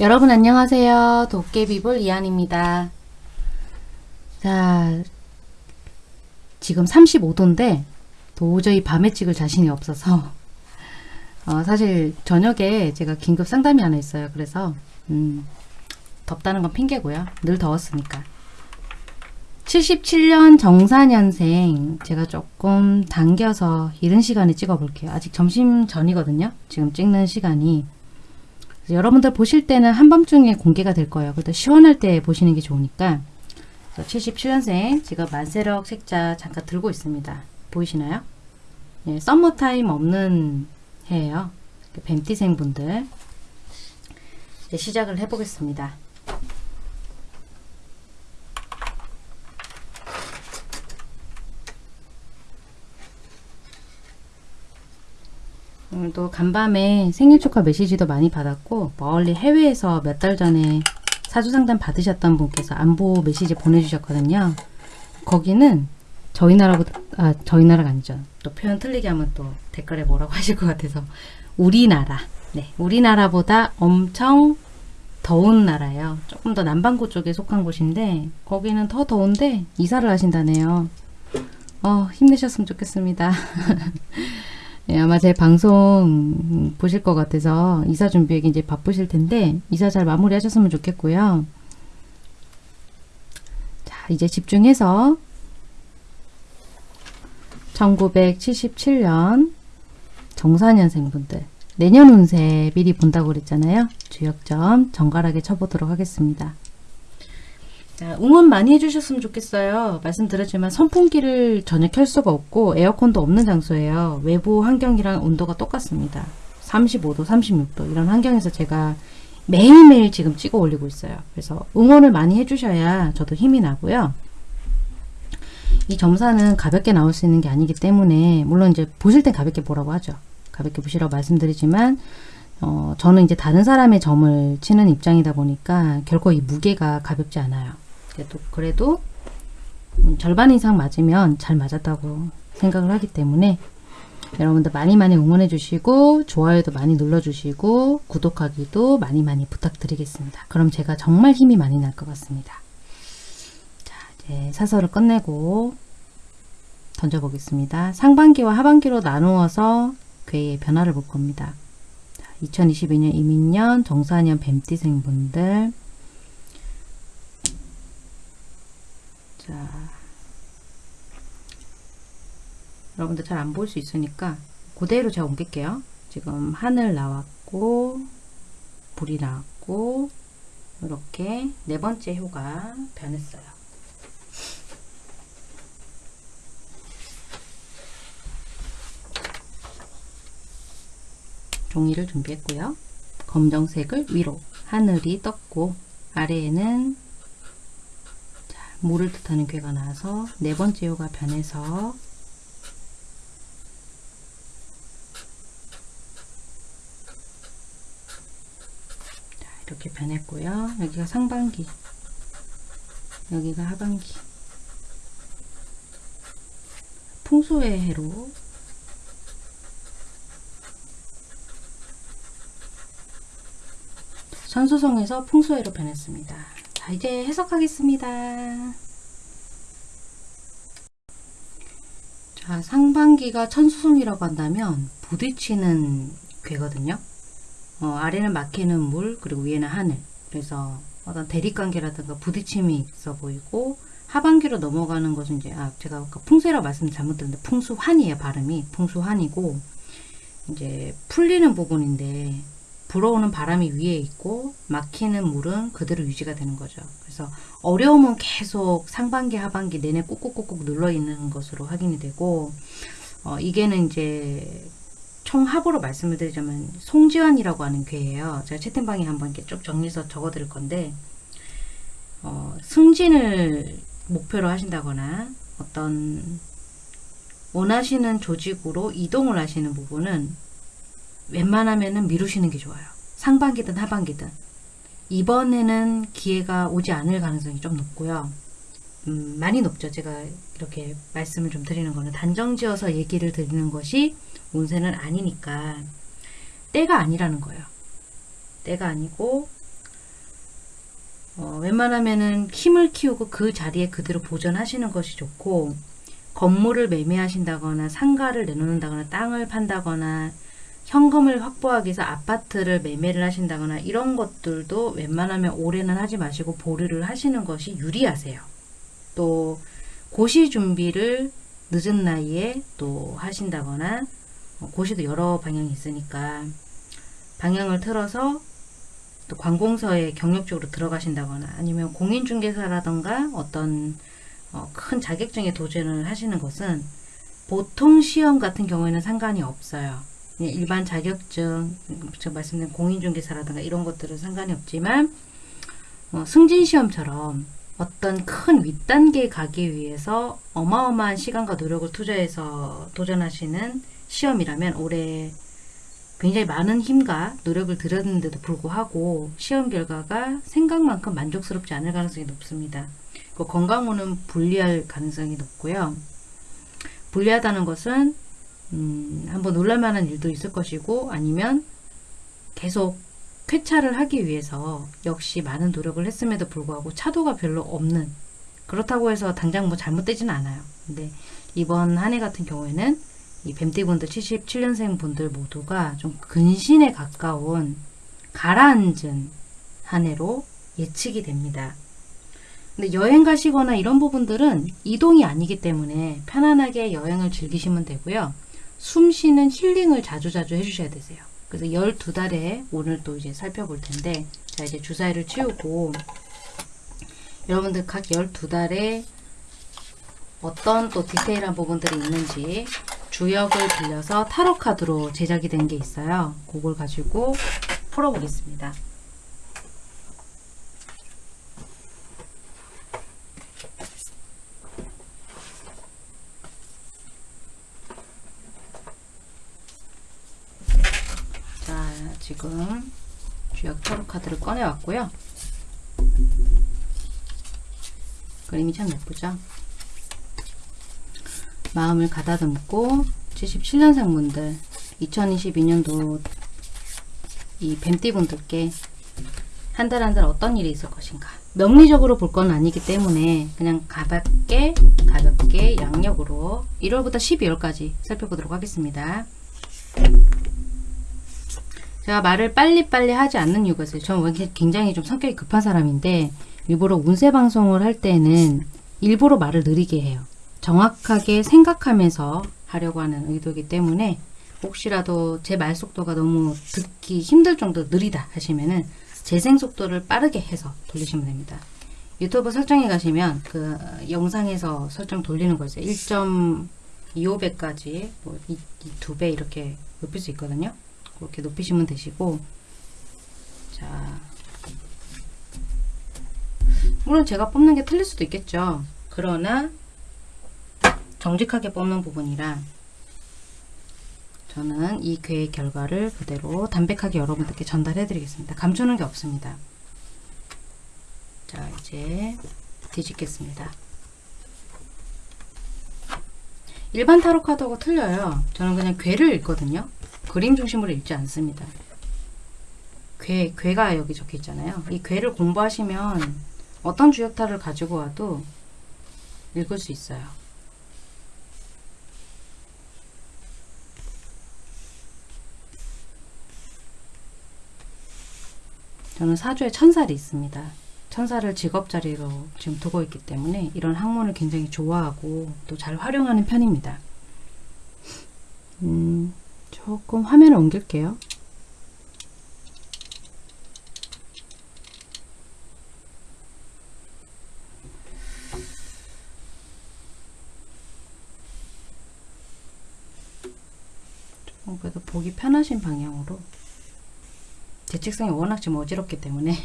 여러분 안녕하세요. 도깨비볼 이한입니다. 자, 지금 35도인데 도저히 밤에 찍을 자신이 없어서 어, 사실 저녁에 제가 긴급 상담이 하나 있어요. 그래서 음, 덥다는 건 핑계고요. 늘 더웠으니까. 77년 정사년생 제가 조금 당겨서 이른 시간에 찍어 볼게요. 아직 점심 전이거든요. 지금 찍는 시간이 여러분들 보실 때는 한밤중에 공개가 될 거예요. 그래도 시원할 때 보시는 게 좋으니까 77년생 제가 만세력 책자 잠깐 들고 있습니다. 보이시나요? 예, 썸머타임 없는 해예요. 뱀띠생 분들 시작을 해보겠습니다. 오늘도 간밤에 생일 축하 메시지도 많이 받았고 멀리 해외에서 몇 달 전에 사주상담 받으셨던 분께서 안보 메시지 보내주셨거든요. 거기는 저희 나라보다 아 저희 나라가 아니죠. 또 표현 틀리게 하면 또 댓글에 뭐라고 하실 것 같아서 우리나라 네 우리나라보다 엄청 더운 나라예요. 조금 더 남반구 쪽에 속한 곳인데 거기는 더 더운데 이사를 하신다네요. 어 힘내셨으면 좋겠습니다. 네, 아마 제 방송 보실 것 같아서 이사 준비에 이제 바쁘실 텐데 이사 잘 마무리 하셨으면 좋겠고요. 자, 이제 집중해서 1977년 정사년생 분들 내년 운세 미리 본다고 그랬잖아요. 주역점 정갈하게 쳐보도록 하겠습니다. 자, 응원 많이 해주셨으면 좋겠어요. 말씀드렸지만 선풍기를 전혀 켤 수가 없고 에어컨도 없는 장소예요. 외부 환경이랑 온도가 똑같습니다. 35도, 36도 이런 환경에서 제가 매일매일 지금 찍어 올리고 있어요. 그래서 응원을 많이 해주셔야 저도 힘이 나고요. 이 점사는 가볍게 나올 수 있는 게 아니기 때문에 물론 이제 보실 땐 가볍게 보라고 하죠. 가볍게 보시라고 말씀드리지만 어, 저는 이제 다른 사람의 점을 치는 입장이다 보니까 결코 이 무게가 가볍지 않아요. 그래도, 그래도 음, 절반 이상 맞으면 잘 맞았다고 생각을 하기 때문에 여러분들 많이 많이 응원해 주시고 좋아요도 많이 눌러 주시고 구독하기도 많이 많이 부탁드리겠습니다. 그럼 제가 정말 힘이 많이 날 것 같습니다. 자 이제 사설을 끝내고 던져보겠습니다. 상반기와 하반기로 나누어서 괴의 변화를 볼 겁니다. 2022년 이민년 정사년 뱀띠생분들 자, 여러분들 잘안볼수 있으니까 그대로 제가 옮길게요. 지금 하늘 나왔고 불이 나왔고 이렇게 네 번째 효가 변했어요. 종이를 준비했고요. 검정색을 위로 하늘이 떴고 아래에는 물을 뜻하는 괴가 나와서 네 번째 요가 변해서 자, 이렇게 변했고요. 여기가 상반기 여기가 하반기 풍수의 해로 천수성에서 풍수해로 변했습니다. 자, 이제 해석하겠습니다. 자, 상반기가 천수송이라고 한다면 부딪히는 괴거든요. 어, 아래는 막히는 물, 그리고 위에는 하늘. 그래서 어떤 대립관계라든가 부딪힘이 있어 보이고 하반기로 넘어가는 것은 이제 아 제가 아까 풍세라고 말씀 잘못 드렸는데 풍수환이에요 발음이 풍수환이고 이제 풀리는 부분인데 불어오는 바람이 위에 있고 막히는 물은 그대로 유지가 되는 거죠. 그래서 어려움은 계속 상반기 하반기 내내 꾹꾹꾹꾹 눌러 있는 것으로 확인이 되고 어, 이게는 이제 총합으로 말씀을 드리자면 송지환이라고 하는 괴예요. 제가 채팅방에 한번 이렇게 쭉 정리해서 적어 드릴 건데 어, 승진을 목표로 하신다거나 어떤 원하시는 조직으로 이동을 하시는 부분은 웬만하면 미루시는 게 좋아요. 상반기든 하반기든. 이번에는 기회가 오지 않을 가능성이 좀 높고요. 음, 많이 높죠. 제가 이렇게 말씀을 좀 드리는 거는 단정지어서 얘기를 드리는 것이 운세는 아니니까 때가 아니라는 거예요. 때가 아니고 어, 웬만하면은 힘을 키우고 그 자리에 그대로 보존하시는 것이 좋고 건물을 매매하신다거나 상가를 내놓는다거나 땅을 판다거나 현금을 확보하기 위해서 아파트를 매매를 하신다거나 이런 것들도 웬만하면 올해는 하지 마시고 보류를 하시는 것이 유리하세요. 또 고시 준비를 늦은 나이에 또 하신다거나 어, 고시도 여러 방향이 있으니까 방향을 틀어서 또 관공서에 경력적으로 들어가신다거나 아니면 공인중개사라던가 어떤 어, 큰 자격증에 도전을 하시는 것은 보통 시험 같은 경우에는 상관이 없어요. 그냥 일반 자격증, 제가 말씀드린 공인중개사라든가 이런 것들은 상관이 없지만 어, 승진시험처럼 어떤 큰 윗단계에 가기 위해서 어마어마한 시간과 노력을 투자해서 도전하시는 시험이라면 올해 굉장히 많은 힘과 노력을 들였는데도 불구하고 시험 결과가 생각만큼 만족스럽지 않을 가능성이 높습니다. 그 건강호는 불리할 가능성이 높고요. 불리하다는 것은 음, 한번 놀랄만한 일도 있을 것이고 아니면 계속 쾌차를 하기 위해서 역시 많은 노력을 했음에도 불구하고 차도가 별로 없는 그렇다고 해서 당장 뭐 잘못되지는 않아요. 근데 이번 한 해 같은 경우에는 이 뱀띠분들 77년생 분들 모두가 좀 근신에 가까운 가라앉은 한 해로 예측이 됩니다. 근데 여행 가시거나 이런 부분들은 이동이 아니기 때문에 편안하게 여행을 즐기시면 되고요. 숨 쉬는 힐링을 자주자주 해주셔야 되세요. 그래서 12달에 오늘 또 이제 살펴볼 텐데, 자, 이제 주사위를 치우고, 여러분들 각 12달에 어떤 또 디테일한 부분들이 있는지 주역을 빌려서 타로 카드로 제작이 된 게 있어요. 그걸 가지고 풀어보겠습니다. 자, 지금 주역 타로 카드를 꺼내 왔고요. 그림이 참 예쁘죠? 마음을 가다듬고 77년생 분들 2022년도 이 뱀띠 분들께 한 달 한 달 어떤 일이 있을 것인가 명리적으로 볼 건 아니기 때문에 그냥 가볍게 가볍게 양력으로 1월부터 12월까지 살펴보도록 하겠습니다. 제가 말을 빨리빨리 하지 않는 이유가 있어요. 저는 굉장히 좀 성격이 급한 사람인데 일부러 운세 방송을 할 때는 일부러 말을 느리게 해요. 정확하게 생각하면서 하려고 하는 의도이기 때문에 혹시라도 제 말 속도가 너무 듣기 힘들 정도로 느리다 하시면은 재생 속도를 빠르게 해서 돌리시면 됩니다. 유튜브 설정에 가시면 그 영상에서 설정 돌리는 거 있어요. 1.25배까지 뭐 2배 이렇게 높일 수 있거든요. 그렇게 높이시면 되시고 자 물론 제가 뽑는 게 틀릴 수도 있겠죠. 그러나 정직하게 뽑는 부분이라 저는 이 괴의 결과를 그대로 담백하게 여러분들께 전달해 드리겠습니다. 감추는 게 없습니다. 자 이제 뒤집겠습니다. 일반 타로 카드하고 틀려요. 저는 그냥 괴를 읽거든요. 그림 중심으로 읽지 않습니다. 괴, 괴가 여기 적혀 있잖아요. 이 괴를 공부하시면 어떤 주역타를 가지고 와도 읽을 수 있어요. 저는 사주에 천살이 있습니다. 천사를 직업자리로 지금 두고 있기 때문에 이런 학문을 굉장히 좋아하고 또 잘 활용하는 편입니다. 음, 조금 화면을 옮길게요. 조금 그래도 보기 편하신 방향으로 제 책상이 워낙 좀 어지럽기 때문에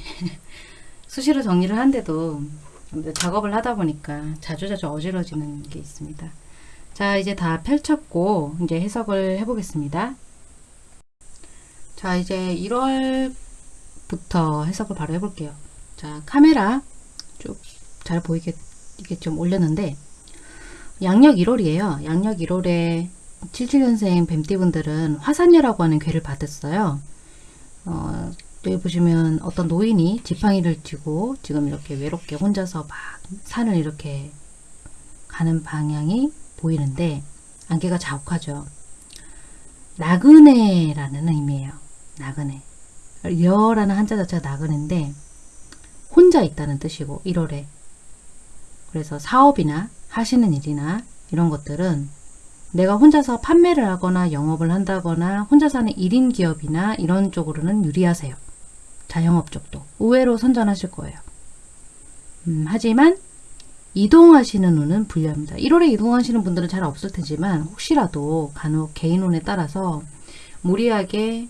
수시로 정리를 한데도 작업을 하다 보니까 자주자주 어지러지는 게 있습니다. 자 이제 다 펼쳤고 이제 해석을 해보겠습니다. 자 이제 1월부터 해석을 바로 해볼게요. 자 카메라 쭉 잘 보이게 이게 좀 올렸는데 양력 1월이에요. 양력 1월에 77년생 뱀띠분들은 화산녀라고 하는 괴를 받았어요. 어, 여기 보시면 어떤 노인이 지팡이를 쥐고 지금 이렇게 외롭게 혼자서 막 산을 이렇게 가는 방향이 보이는데 안개가 자욱하죠. 나그네라는 의미예요. 나그네. 여라는 한자 자체가 나그네인데 혼자 있다는 뜻이고 1월에 그래서 사업이나 하시는 일이나 이런 것들은 내가 혼자서 판매를 하거나 영업을 한다거나 혼자서 하는 1인 기업이나 이런 쪽으로는 유리하세요. 자영업 쪽도 의외로 선전하실 거예요. 음, 하지만 이동하시는 운은 불리합니다. 1월에 이동하시는 분들은 잘 없을 테지만 혹시라도 간혹 개인 운에 따라서 무리하게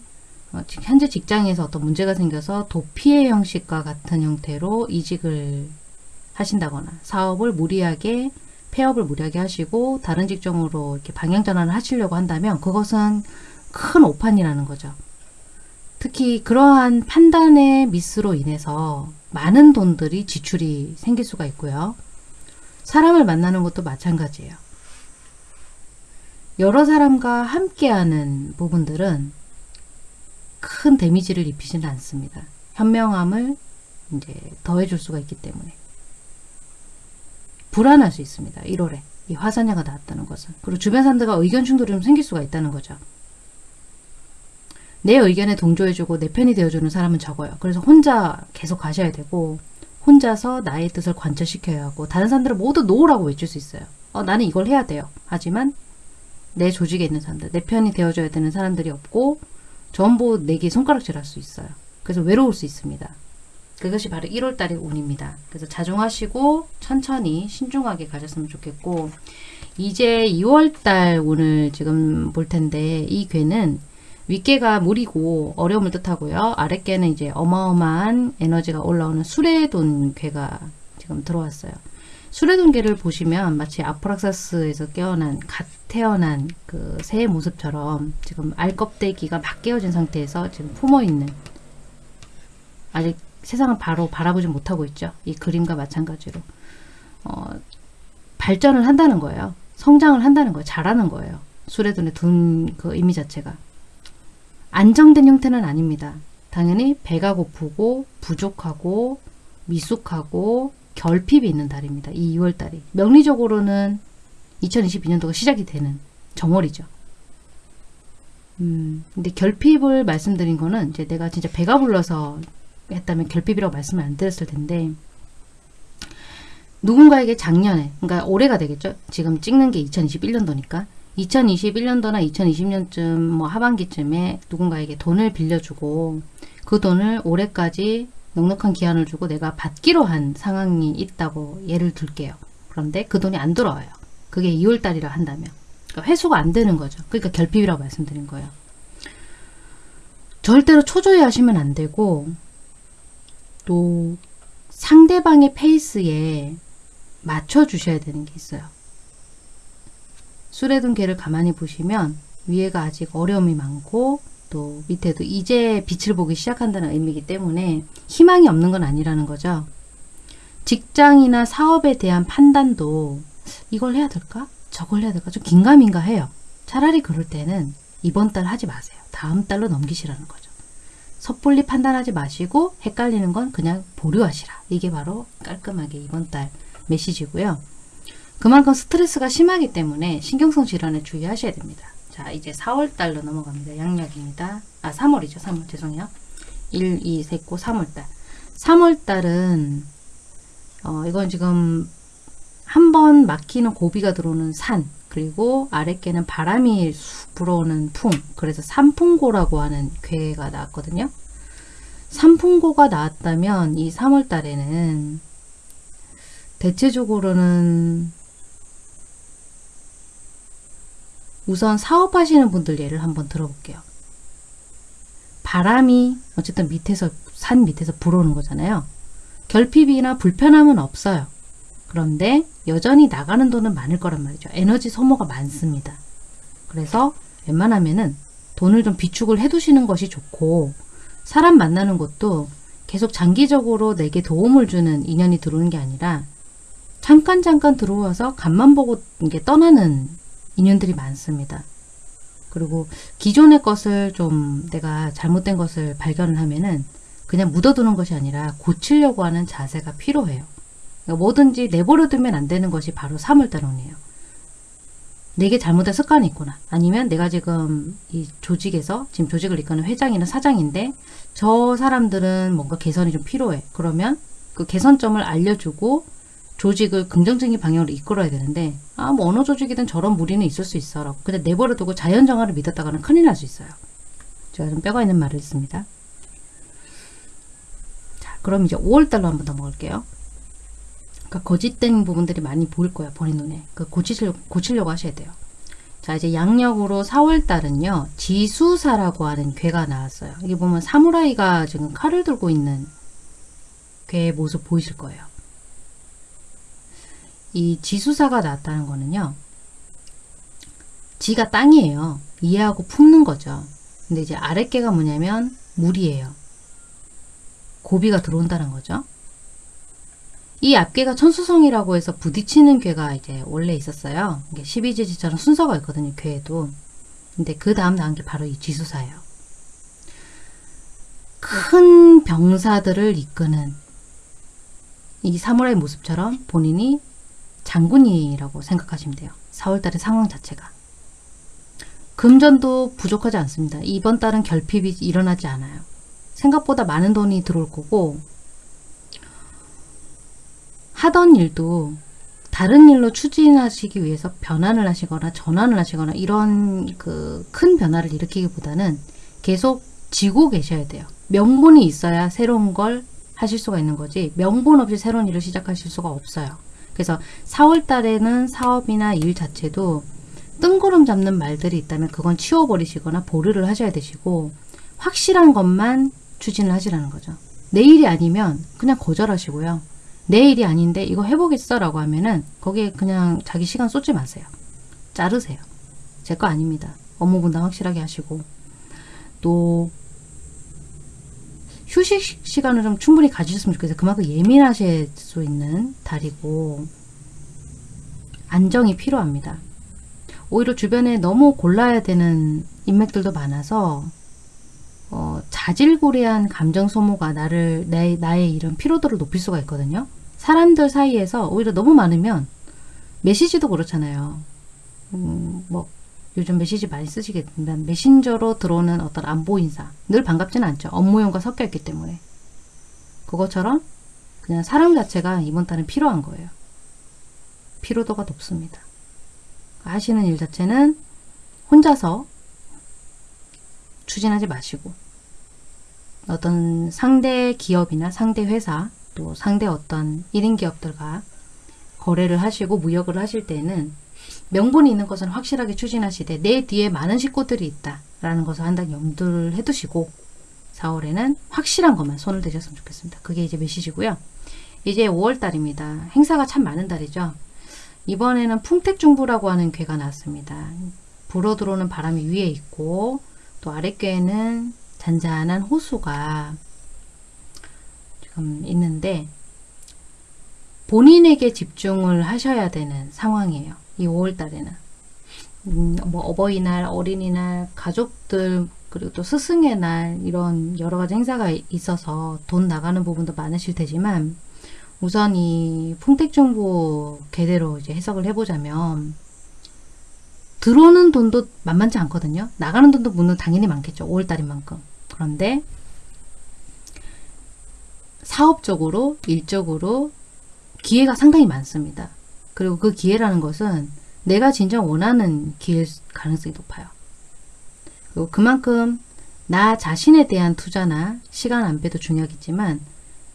어, 지- 현재 직장에서 어떤 문제가 생겨서 도피의 형식과 같은 형태로 이직을 하신다거나 사업을 무리하게 폐업을 무리하게 하시고 다른 직종으로 이렇게 방향 전환을 하시려고 한다면 그것은 큰 오판이라는 거죠. 특히 그러한 판단의 미스로 인해서 많은 돈들이 지출이 생길 수가 있고요. 사람을 만나는 것도 마찬가지예요. 여러 사람과 함께하는 부분들은 큰 데미지를 입히지는 않습니다. 현명함을 이제 더해줄 수가 있기 때문에 불안할 수 있습니다. 1월에 이 화산야가 나왔다는 것은 그리고 주변 사람들과 의견 충돌이 좀 생길 수가 있다는 거죠. 내 의견에 동조해주고 내 편이 되어주는 사람은 적어요. 그래서 혼자 계속 가셔야 되고 혼자서 나의 뜻을 관철시켜야 하고 다른 사람들은 모두 노라고 외칠 수 있어요. 어, 나는 이걸 해야 돼요. 하지만 내 조직에 있는 사람들, 내 편이 되어줘야 되는 사람들이 없고 전부 내게 손가락질 할 수 있어요. 그래서 외로울 수 있습니다. 그것이 바로 1월달의 운입니다. 그래서 자중하시고 천천히 신중하게 가셨으면 좋겠고 이제 2월달 운을 지금 볼 텐데 이 괴는 윗개가 물이고 어려움을 뜻하고요. 아랫개는 이제 어마어마한 에너지가 올라오는 수레돈 괴가 지금 들어왔어요. 수레돈 괴를 보시면 마치 아프락사스에서 깨어난 갓 태어난 그 새의 모습처럼 지금 알껍데기가 막 깨어진 상태에서 지금 품어 있는 아직 세상을 바로 바라보지 못하고 있죠. 이 그림과 마찬가지로 어, 발전을 한다는 거예요. 성장을 한다는 거예요. 잘하는 거예요. 수레돈에 둔그 의미 자체가 안정된 형태는 아닙니다. 당연히 배가 고프고 부족하고 미숙하고 결핍이 있는 달입니다. 이 2월 달이 명리적으로는 2022년도가 시작이 되는 정월이죠. 음, 근데 결핍을 말씀드린 거는 이제 내가 진짜 배가 불러서 했다면 결핍이라고 말씀을 안 드렸을 텐데 누군가에게 작년에 그러니까 올해가 되겠죠. 지금 찍는 게 2021년도니까 2021년도나 2020년쯤 뭐 하반기쯤에 누군가에게 돈을 빌려주고 그 돈을 올해까지 넉넉한 기한을 주고 내가 받기로 한 상황이 있다고 예를 들게요. 그런데 그 돈이 안 들어와요. 그게 2월달이라 한다면 그러니까 회수가 안 되는 거죠. 그러니까 결핍이라고 말씀드린 거예요. 절대로 초조해 하시면 안 되고 또 상대방의 페이스에 맞춰 주셔야 되는 게 있어요. 수레둔 개를 가만히 보시면 위에가 아직 어려움이 많고 또 밑에도 이제 빛을 보기 시작한다는 의미이기 때문에 희망이 없는 건 아니라는 거죠. 직장이나 사업에 대한 판단도 이걸 해야 될까? 저걸 해야 될까? 좀 긴가민가 해요. 차라리 그럴 때는 이번 달 하지 마세요. 다음 달로 넘기시라는 거죠. 섣불리 판단하지 마시고 헷갈리는 건 그냥 보류하시라. 이게 바로 깔끔하게 이번 달 메시지고요. 그만큼 스트레스가 심하기 때문에 신경성 질환에 주의하셔야 됩니다. 자, 이제 4월 달로 넘어갑니다. 양력입니다. 아, 3월이죠. 3월. 죄송해요. 1, 2, 3, 9, 3월 달. 3월 달은 어, 이건 지금 한 번 막히는 고비가 들어오는 산 그리고 아랫개는 바람이 쑥 불어오는 풍 그래서 산풍고라고 하는 괴가 나왔거든요. 산풍고가 나왔다면 이 3월 달에는 대체적으로는 우선 사업하시는 분들 예를 한번 들어볼게요. 바람이 어쨌든 밑에서 산 밑에서 불어오는 거잖아요. 결핍이나 불편함은 없어요. 그런데 여전히 나가는 돈은 많을 거란 말이죠. 에너지 소모가 많습니다. 그래서 웬만하면은 돈을 좀 비축을 해두시는 것이 좋고 사람 만나는 것도 계속 장기적으로 내게 도움을 주는 인연이 들어오는 게 아니라 잠깐 잠깐 들어와서 간만 보고 이게 떠나는 인연들이 많습니다. 그리고 기존의 것을 좀 내가 잘못된 것을 발견을 하면은 그냥 묻어두는 것이 아니라 고치려고 하는 자세가 필요해요. 그러니까 뭐든지 내버려 두면 안 되는 것이 바로 사물다론이에요. 내게 잘못된 습관이 있구나. 아니면 내가 지금 이 조직에서 지금 조직을 이끄는 회장이나 사장인데 저 사람들은 뭔가 개선이 좀 필요해. 그러면 그 개선점을 알려주고 조직을 긍정적인 방향으로 이끌어야 되는데 아 뭐 어느 조직이든 저런 무리는 있을 수 있어 라고 근데 내버려 두고 자연정화를 믿었다가는 큰일 날 수 있어요. 제가 좀 뼈가 있는 말을 했습니다. 자 그럼 이제 5월달로 한번 더 먹을게요. 그러니까 거짓된 부분들이 많이 보일 거예요. 본인 눈에. 그 고치려, 고치려고 하셔야 돼요. 자 이제 양력으로 4월달은요. 지수사라고 하는 괴가 나왔어요. 이게 보면 사무라이가 지금 칼을 들고 있는 괴의 모습 보이실 거예요. 이 지수사가 나왔다는 거는요. 지가 땅이에요. 이해하고 품는 거죠. 근데 이제 아랫개가 뭐냐면 물이에요. 고비가 들어온다는 거죠. 이 앞개가 천수성이라고 해서 부딪히는 괴가 이제 원래 있었어요. 이게 12지지처럼 순서가 있거든요. 괴에도. 근데 그 다음 나온 게 바로 이 지수사예요. 큰 병사들을 이끄는 이 사무라이 모습처럼 본인이 장군이라고 생각하시면 돼요. 4월달의 상황 자체가. 금전도 부족하지 않습니다. 이번 달은 결핍이 일어나지 않아요. 생각보다 많은 돈이 들어올 거고 하던 일도 다른 일로 추진하시기 위해서 변환을 하시거나 전환을 하시거나 이런 그 큰 변화를 일으키기보다는 계속 지고 계셔야 돼요. 명분이 있어야 새로운 걸 하실 수가 있는 거지 명분 없이 새로운 일을 시작하실 수가 없어요. 그래서 4월 달에는 사업이나 일 자체도 뜬구름 잡는 말들이 있다면 그건 치워버리시거나 보류를 하셔야 되시고 확실한 것만 추진을 하시라는 거죠. 내일이 아니면 그냥 거절하시고요. 내일이 아닌데 이거 해보겠어 라고 하면은 거기에 그냥 자기 시간 쏟지 마세요. 자르세요. 제 거 아닙니다. 업무 분담 확실하게 하시고 또 휴식 시간을 좀 충분히 가지셨으면 좋겠어요. 그만큼 예민하실 수 있는 달이고 안정이 필요합니다. 오히려 주변에 너무 골라야 되는 인맥들도 많아서 어, 자질구레한 감정 소모가 나를 내, 나의 이런 피로도를 높일 수가 있거든요. 사람들 사이에서 오히려 너무 많으면 메시지도 그렇잖아요. 음, 뭐 요즘 메시지 많이 쓰시겠지만 메신저로 들어오는 어떤 안보 인사 늘 반갑지는 않죠. 업무용과 섞여 있기 때문에 그것처럼 그냥 사람 자체가 이번 달은 필요한 거예요. 피로도가 높습니다. 하시는 일 자체는 혼자서 추진하지 마시고 어떤 상대 기업이나 상대 회사 또 상대 어떤 1인 기업들과 거래를 하시고 무역을 하실 때는 명분이 있는 것은 확실하게 추진하시되 내 뒤에 많은 식구들이 있다라는 것을 한단 염두를 해두시고 4월에는 확실한 것만 손을 대셨으면 좋겠습니다. 그게 이제 메시지고요. 이제 5월달입니다. 행사가 참 많은 달이죠. 이번에는 풍택중부라고 하는 괴가 나왔습니다. 불어 들어오는 바람이 위에 있고 또 아랫괴에는 잔잔한 호수가 지금 있는데 본인에게 집중을 하셔야 되는 상황이에요. 이 5월 달에는. 음, 뭐 어버이날, 어린이날, 가족들 그리고 또 스승의 날 이런 여러 가지 행사가 있어서 돈 나가는 부분도 많으실 테지만 우선 이 풍택정보 개대로 이제 해석을 해보자면 들어오는 돈도 만만치 않거든요. 나가는 돈도 물론 당연히 많겠죠. 5월달인 만큼. 그런데 사업적으로, 일적으로 기회가 상당히 많습니다. 그리고 그 기회라는 것은 내가 진정 원하는 기회일 가능성이 높아요. 그리고 그만큼 나 자신에 대한 투자나 시간 안배도 중요하겠지만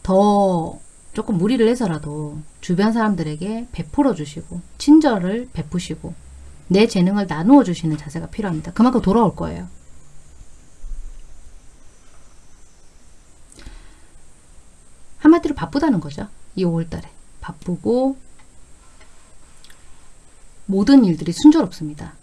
더 조금 무리를 해서라도 주변 사람들에게 베풀어 주시고 친절을 베푸시고 내 재능을 나누어 주시는 자세가 필요합니다. 그만큼 돌아올 거예요. 한마디로 바쁘다는 거죠. 이 5월달에. 바쁘고 모든 일들이 순조롭습니다.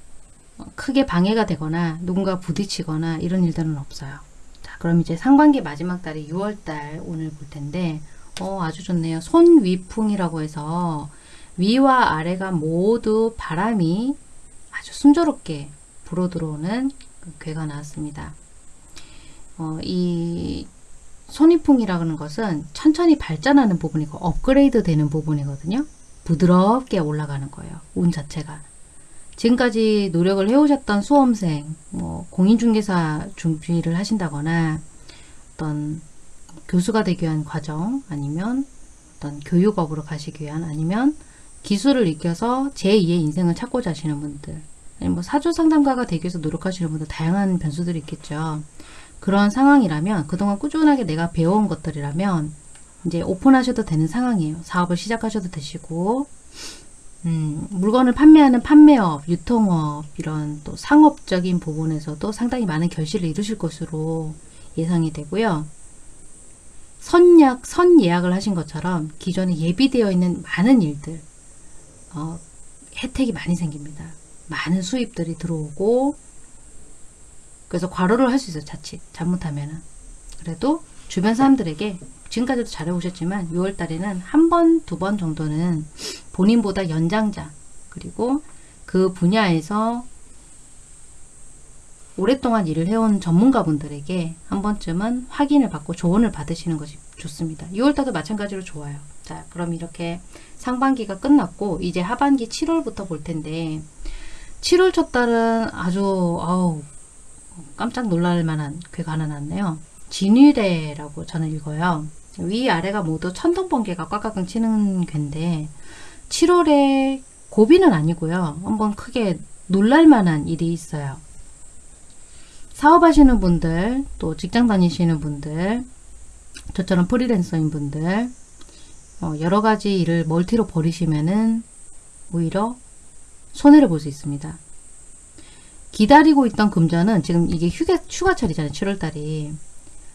어, 크게 방해가 되거나 누군가 부딪히거나 이런 일들은 없어요. 자, 그럼 이제 상반기 마지막 달이 6월달 오늘 볼 텐데 어, 아주 좋네요. 손위풍이라고 해서 위와 아래가 모두 바람이 아주 순조롭게 불어 들어오는 그 괴가 나왔습니다. 어, 이 손이풍이라는 것은 천천히 발전하는 부분이고 업그레이드 되는 부분이거든요. 부드럽게 올라가는 거예요. 운 자체가. 지금까지 노력을 해오셨던 수험생, 뭐 공인중개사 준비를 하신다거나 어떤 교수가 되기 위한 과정 아니면 어떤 교육업으로 가시기 위한 아니면 기술을 익혀서 제2의 인생을 찾고자 하시는 분들 뭐 사주 상담가가 되기 위해서 노력하시는 분들 다양한 변수들이 있겠죠. 그런 상황이라면 그동안 꾸준하게 내가 배워온 것들이라면 이제 오픈하셔도 되는 상황이에요. 사업을 시작하셔도 되시고 음, 물건을 판매하는 판매업, 유통업 이런 또 상업적인 부분에서도 상당히 많은 결실을 이루실 것으로 예상이 되고요. 선약, 선예약을 하신 것처럼 기존에 예비되어 있는 많은 일들 어, 혜택이 많이 생깁니다. 많은 수입들이 들어오고 그래서 과로를 할 수 있어요. 자칫 잘못하면은 그래도 주변 사람들에게 지금까지도 잘 해오셨지만 6월 달에는 한 번, 두 번 정도는 본인보다 연장자 그리고 그 분야에서 오랫동안 일을 해온 전문가분들에게 한 번쯤은 확인을 받고 조언을 받으시는 것이 좋습니다. 6월달도 마찬가지로 좋아요. 자, 그럼 이렇게 상반기가 끝났고 이제 하반기 7월부터 볼 텐데 7월 첫 달은 아주 아우 깜짝 놀랄 만한 괴가 하나 났네요. 진위대라고 저는 읽어요. 위아래가 모두 천둥번개가 꽉꽉 치는 괴인데 7월에 고비는 아니고요. 한번 크게 놀랄 만한 일이 있어요. 사업하시는 분들, 또 직장 다니시는 분들, 저처럼 프리랜서인 분들, 어, 여러 가지 일을 멀티로 버리시면은 오히려 손해를 볼 수 있습니다. 기다리고 있던 금전은 지금 이게 휴가, 휴가철이잖아요. 7월달이.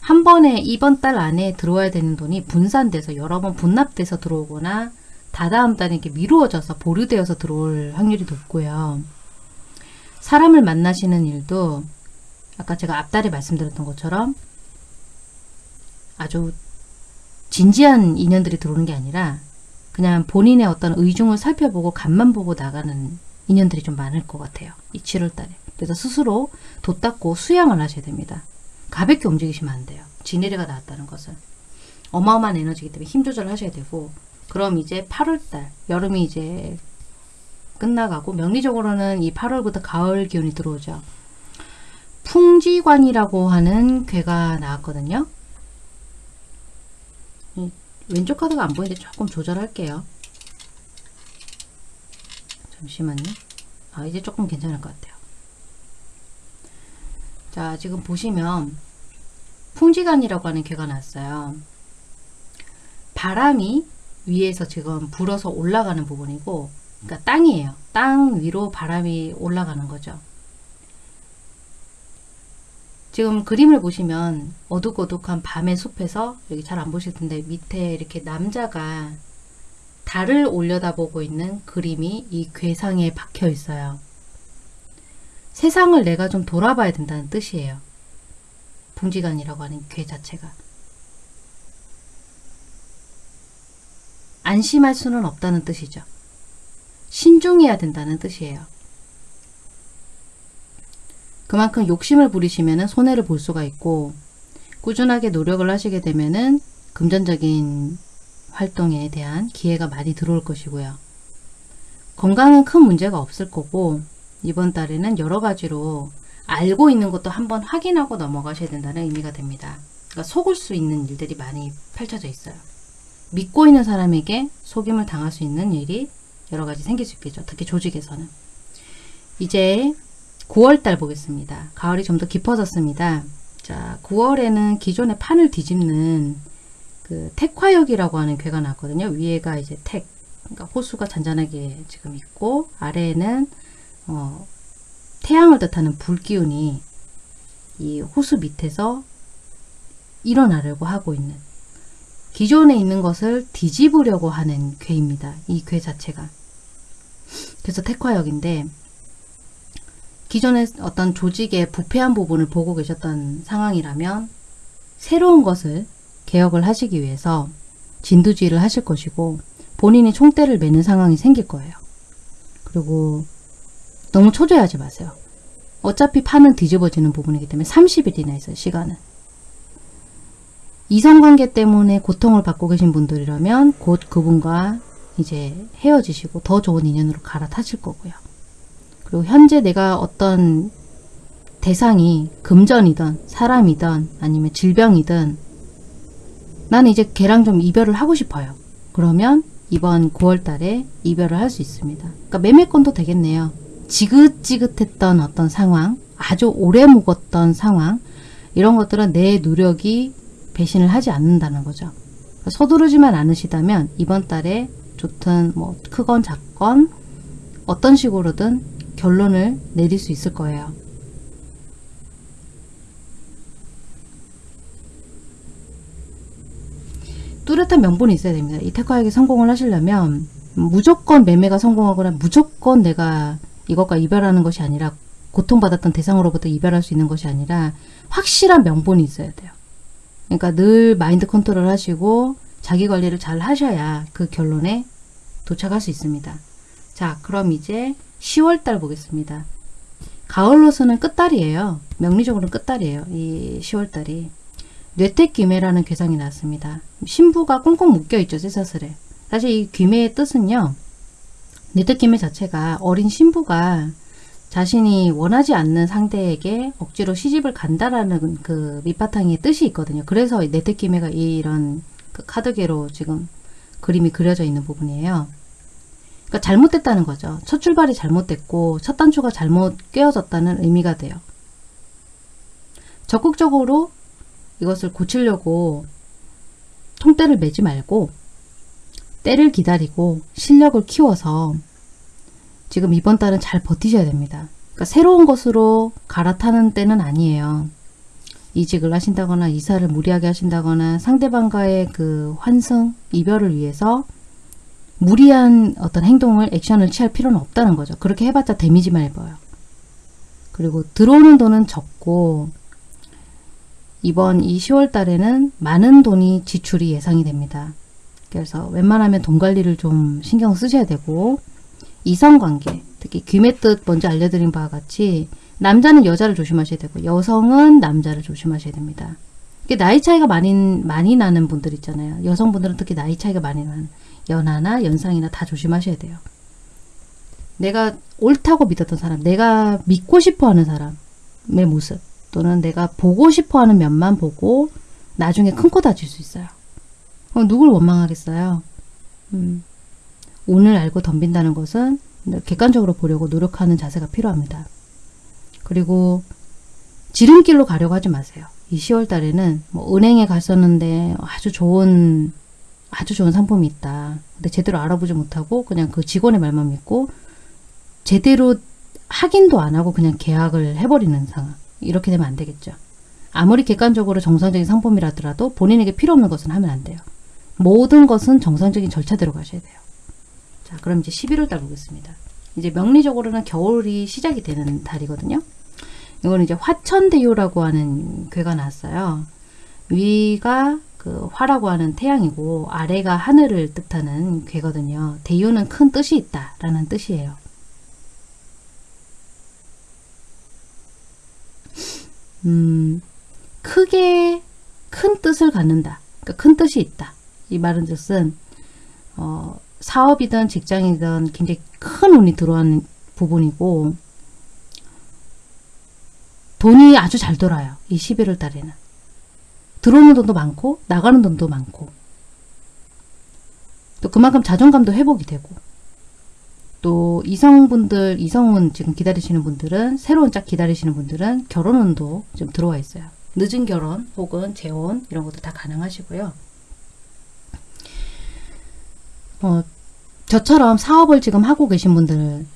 한 번에 이번 달 안에 들어와야 되는 돈이 분산돼서 여러 번 분납돼서 들어오거나 다다음 달에 이렇게 미루어져서 보류되어서 들어올 확률이 높고요. 사람을 만나시는 일도 아까 제가 앞달에 말씀드렸던 것처럼 아주 진지한 인연들이 들어오는 게 아니라 그냥 본인의 어떤 의중을 살펴보고 간만 보고 나가는 인연들이 좀 많을 것 같아요. 이 7월달에. 그래서 스스로 돛닦고 수양을 하셔야 됩니다. 가볍게 움직이시면 안 돼요. 지네리가 나왔다는 것은. 어마어마한 에너지이기 때문에 힘 조절을 하셔야 되고 그럼 이제 8월달 여름이 이제 끝나가고 명리적으로는 이 8월부터 가을 기운이 들어오죠. 풍지관이라고 하는 괴가 나왔거든요. 왼쪽 카드가 안 보이는데 조금 조절할게요. 잠시만요. 아 이제 조금 괜찮을 것 같아요. 자 지금 보시면 풍지관이라고 하는 괴가 났어요. 바람이 위에서 지금 불어서 올라가는 부분이고 그러니까 땅이에요. 땅 위로 바람이 올라가는 거죠. 지금 그림을 보시면 어둑어둑한 밤의 숲에서 여기 잘 안 보실 텐데 밑에 이렇게 남자가 달을 올려다보고 있는 그림이 이 괴상에 박혀 있어요. 세상을 내가 좀 돌아봐야 된다는 뜻이에요. 풍지관이라고 하는 괴 자체가. 안심할 수는 없다는 뜻이죠. 신중해야 된다는 뜻이에요. 그만큼 욕심을 부리시면 손해를 볼 수가 있고 꾸준하게 노력을 하시게 되면은 금전적인 활동에 대한 기회가 많이 들어올 것이고요. 건강은 큰 문제가 없을 거고 이번 달에는 여러 가지로 알고 있는 것도 한번 확인하고 넘어가셔야 된다는 의미가 됩니다. 그러니까 속을 수 있는 일들이 많이 펼쳐져 있어요. 믿고 있는 사람에게 속임을 당할 수 있는 일이 여러 가지 생길 수 있겠죠. 특히 조직에서는. 이제 9월달 보겠습니다. 가을이 좀 더 깊어졌습니다. 자, 9월에는 기존의 판을 뒤집는 그 택화역이라고 하는 괴가 나왔거든요. 위에가 이제 택, 그러니까 호수가 잔잔하게 지금 있고 아래에는 어, 태양을 뜻하는 불기운이 이 호수 밑에서 일어나려고 하고 있는 기존에 있는 것을 뒤집으려고 하는 괴입니다. 이 괴 자체가. 그래서 택화역인데 기존의 어떤 조직의 부패한 부분을 보고 계셨던 상황이라면 새로운 것을 개혁을 하시기 위해서 진두지휘를 하실 것이고 본인이 총대를 매는 상황이 생길 거예요. 그리고 너무 초조해하지 마세요. 어차피 판은 뒤집어지는 부분이기 때문에 30일이나 있어요. 시간은. 이성관계 때문에 고통을 받고 계신 분들이라면 곧 그분과 이제 헤어지시고 더 좋은 인연으로 갈아타실 거고요. 그리고 현재 내가 어떤 대상이 금전이든 사람이든 아니면 질병이든 나는 이제 걔랑 좀 이별을 하고 싶어요. 그러면 이번 9월 달에 이별을 할 수 있습니다. 그러니까 매매권도 되겠네요. 지긋지긋했던 어떤 상황, 아주 오래 묵었던 상황, 이런 것들은 내 노력이 배신을 하지 않는다는 거죠. 서두르지만 않으시다면 이번 달에 좋든 뭐 크건 작건 어떤 식으로든 결론을 내릴 수 있을 거예요. 뚜렷한 명분이 있어야 됩니다. 이 테크하기 성공을 하시려면 무조건 매매가 성공하거나 무조건 내가 이것과 이별하는 것이 아니라 고통받았던 대상으로부터 이별할 수 있는 것이 아니라 확실한 명분이 있어야 돼요. 그러니까 늘 마인드 컨트롤 하시고 자기 관리를 잘 하셔야 그 결론에 도착할 수 있습니다. 자, 그럼 이제 10월달 보겠습니다. 가을로서는 끝달이에요. 명리적으로는 끝달이에요. 이 10월달이. 뇌택귀매라는 괴상이 나왔습니다. 신부가 꽁꽁 묶여있죠. 쇠사슬에. 사실 이 귀매의 뜻은요. 뇌택귀매 자체가 어린 신부가 자신이 원하지 않는 상대에게 억지로 시집을 간다라는 그 밑바탕의 뜻이 있거든요. 그래서 뇌택귀매가 이런 그 카드계로 지금 그림이 그려져 있는 부분이에요. 그러니까 잘못됐다는 거죠. 첫 출발이 잘못됐고 첫 단추가 잘못 꿰어졌다는 의미가 돼요. 적극적으로 이것을 고치려고 통때를 매지 말고 때를 기다리고 실력을 키워서 지금 이번 달은 잘 버티셔야 됩니다. 그러니까 새로운 것으로 갈아타는 때는 아니에요. 이직을 하신다거나 이사를 무리하게 하신다거나 상대방과의 그 환승, 이별을 위해서 무리한 어떤 행동을 액션을 취할 필요는 없다는 거죠. 그렇게 해봤자 데미지만 입어요. 그리고 들어오는 돈은 적고 이번 이 10월 달에는 많은 돈이 지출이 예상이 됩니다. 그래서 웬만하면 돈 관리를 좀 신경 쓰셔야 되고 이성관계, 특히 귀의 뜻 먼저 알려드린 바와 같이 남자는 여자를 조심하셔야 되고 여성은 남자를 조심하셔야 됩니다. 나이 차이가 많이 많이 나는 분들 있잖아요. 여성분들은 특히 나이 차이가 많이 나는 연하나 연상이나 다 조심하셔야 돼요. 내가 옳다고 믿었던 사람, 내가 믿고 싶어하는 사람의 모습 또는 내가 보고 싶어하는 면만 보고 나중에 큰 코 다칠 수 있어요. 어, 누굴 원망하겠어요? 음, 운을 알고 덤빈다는 것은 객관적으로 보려고 노력하는 자세가 필요합니다. 그리고 지름길로 가려고 하지 마세요. 이 10월 달에는 뭐 은행에 갔었는데 아주 좋은 아주 좋은 상품이 있다. 근데 제대로 알아보지 못하고 그냥 그 직원의 말만 믿고 제대로 확인도 안 하고 그냥 계약을 해버리는 상황. 이렇게 되면 안 되겠죠. 아무리 객관적으로 정상적인 상품이라더라도 본인에게 필요 없는 것은 하면 안 돼요. 모든 것은 정상적인 절차대로 가셔야 돼요. 자, 그럼 이제 11월 달 보겠습니다. 이제 명리적으로는 겨울이 시작이 되는 달이거든요. 이거는 이제 화천대유라고 하는 괴가 나왔어요. 위가 그 화라고 하는 태양이고 아래가 하늘을 뜻하는 괴거든요. 대유는 큰 뜻이 있다라는 뜻이에요. 음, 크게 큰 뜻을 갖는다. 그러니까 큰 뜻이 있다. 이 말은 뜻은 어, 사업이든 직장이든 굉장히 큰 운이 들어오는 부분이고 돈이 아주 잘 돌아요. 이 11월 달에는. 들어오는 돈도 많고 나가는 돈도 많고 또 그만큼 자존감도 회복이 되고 또 이성분들 이성운 지금 기다리시는 분들은 새로운 짝 기다리시는 분들은 결혼운도 좀 들어와 있어요. 늦은 결혼 혹은 재혼 이런 것도 다 가능하시고요. 어, 저처럼 사업을 지금 하고 계신 분들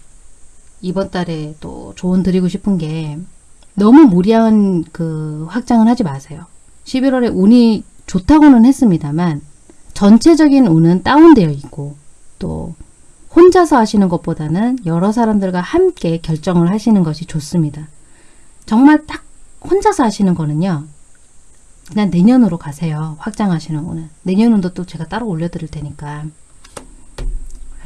이번 달에 또 조언 드리고 싶은 게 너무 무리한 그 확장을 하지 마세요. 11월에 운이 좋다고는 했습니다만 전체적인 운은 다운되어 있고 또 혼자서 하시는 것보다는 여러 사람들과 함께 결정을 하시는 것이 좋습니다. 정말 딱 혼자서 하시는 거는요. 그냥 내년으로 가세요. 확장하시는 거는. 내년 운도 또 제가 따로 올려드릴 테니까.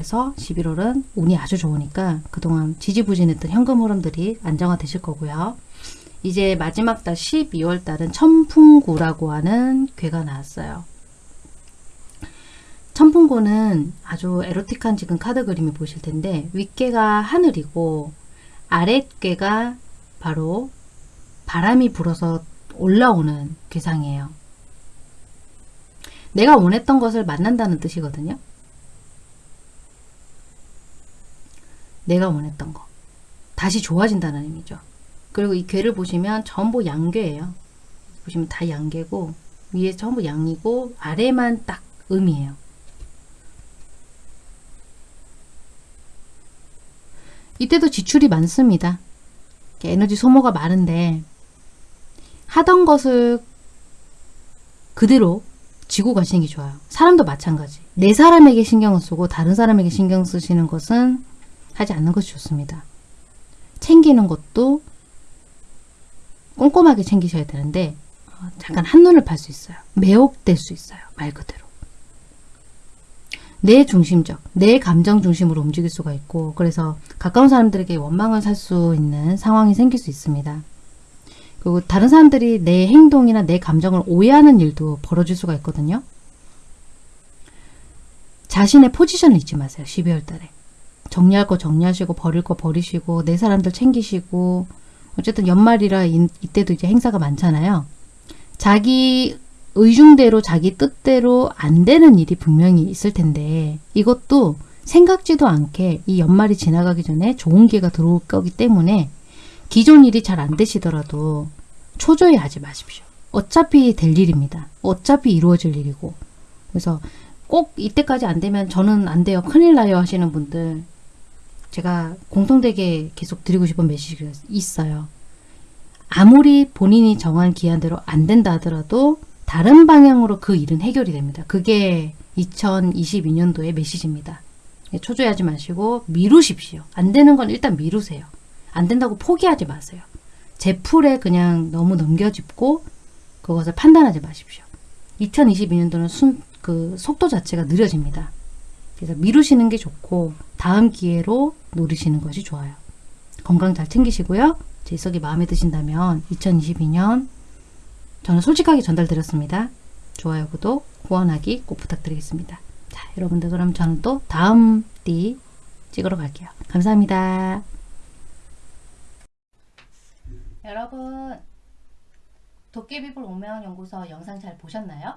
그래서 11월은 운이 아주 좋으니까 그동안 지지부진했던 현금 흐름들이 안정화 되실 거고요. 이제 마지막 달 12월 달은 천풍구라고 하는 괴가 나왔어요. 천풍구는 아주 에로틱한 지금 카드 그림이 보실 텐데 윗괴가 하늘이고 아랫괴가 바로 바람이 불어서 올라오는 괴상이에요. 내가 원했던 것을 만난다는 뜻이거든요. 내가 원했던 거. 다시 좋아진다는 의미죠. 그리고 이 괴를 보시면 전부 양괴예요. 보시면 다 양괴고 위에 전부 양이고 아래만 딱 음이에요. 이때도 지출이 많습니다. 에너지 소모가 많은데 하던 것을 그대로 지고 가시는 게 좋아요. 사람도 마찬가지. 내 사람에게 신경을 쓰고 다른 사람에게 신경 쓰시는 것은 하지 않는 것이 좋습니다. 챙기는 것도 꼼꼼하게 챙기셔야 되는데 어, 잠깐 한눈을 팔 수 있어요. 매혹될 수 있어요. 말 그대로. 내 중심적, 내 감정 중심으로 움직일 수가 있고 그래서 가까운 사람들에게 원망을 살 수 있는 상황이 생길 수 있습니다. 그리고 다른 사람들이 내 행동이나 내 감정을 오해하는 일도 벌어질 수가 있거든요. 자신의 포지션을 잊지 마세요. 12월 달에. 정리할 거 정리하시고 버릴 거 버리시고 내 사람들 챙기시고 어쨌든 연말이라 이, 이때도 이제 행사가 많잖아요. 자기 의중대로 자기 뜻대로 안 되는 일이 분명히 있을 텐데 이것도 생각지도 않게 이 연말이 지나가기 전에 좋은 기회가 들어올 거기 때문에 기존 일이 잘 안 되시더라도 초조해 하지 마십시오. 어차피 될 일입니다. 어차피 이루어질 일이고 그래서 꼭 이때까지 안 되면 저는 안 돼요. 큰일 나요 하시는 분들 제가 공통되게 계속 드리고 싶은 메시지가 있어요. 아무리 본인이 정한 기한대로 안 된다 하더라도 다른 방향으로 그 일은 해결이 됩니다. 그게 2022년도의 메시지입니다. 초조해하지 마시고 미루십시오. 안 되는 건 일단 미루세요. 안 된다고 포기하지 마세요. 제 풀에 그냥 너무 넘겨짚고 그것을 판단하지 마십시오. 2022년도는 순, 그 속도 자체가 느려집니다. 그래서 미루시는 게 좋고 다음 기회로 노리시는 것이 좋아요. 건강 잘 챙기시고요. 제 해석이 마음에 드신다면 2022년 저는 솔직하게 전달드렸습니다. 좋아요, 구독, 후원하기 꼭 부탁드리겠습니다. 자, 여러분들 그럼 저는 또 다음 띠 찍으러 갈게요. 감사합니다. 여러분 도깨비불 오면 연구소 영상 잘 보셨나요?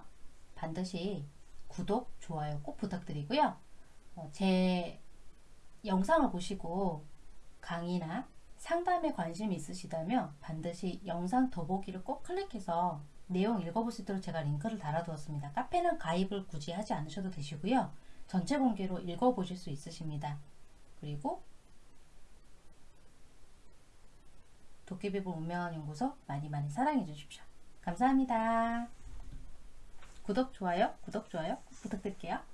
반드시 구독, 좋아요 꼭 부탁드리고요. 어, 제 영상을 보시고 강의나 상담에 관심이 있으시다면 반드시 영상 더보기를 꼭 클릭해서 내용 읽어볼 수 있도록 제가 링크를 달아두었습니다. 카페는 가입을 굳이 하지 않으셔도 되시고요. 전체 공개로 읽어보실 수 있으십니다. 그리고 도깨비불 운명연구소 많이 많이 사랑해 주십시오. 감사합니다. 구독, 좋아요, 구독, 좋아요 꼭 부탁드릴게요.